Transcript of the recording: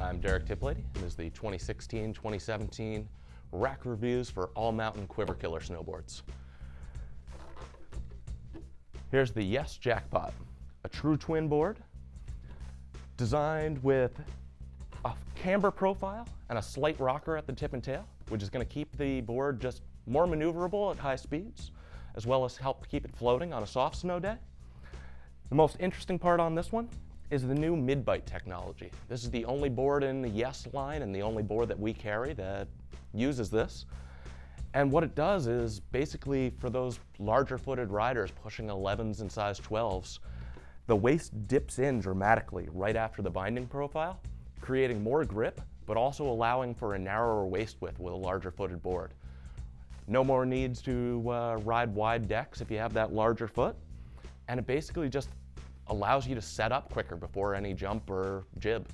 I'm Derek Tiplady, and this is the 2016-2017 rack reviews for All Mountain Quiver Killer snowboards. Here's the Yes Jackpot, a true twin board designed with a camber profile and a slight rocker at the tip and tail, which is going to keep the board just more maneuverable at high speeds, as well as help keep it floating on a soft snow day. The most interesting part on this one is the new mid-bite technology. This is the only board in the Yes line and the only board that we carry that uses this. And what it does is basically for those larger footed riders pushing 11s and size 12s, the waist dips in dramatically right after the binding profile, creating more grip, but also allowing for a narrower waist width with a larger footed board. No more needs to uh, ride wide decks if you have that larger foot. And it basically just allows you to set up quicker before any jump or jib.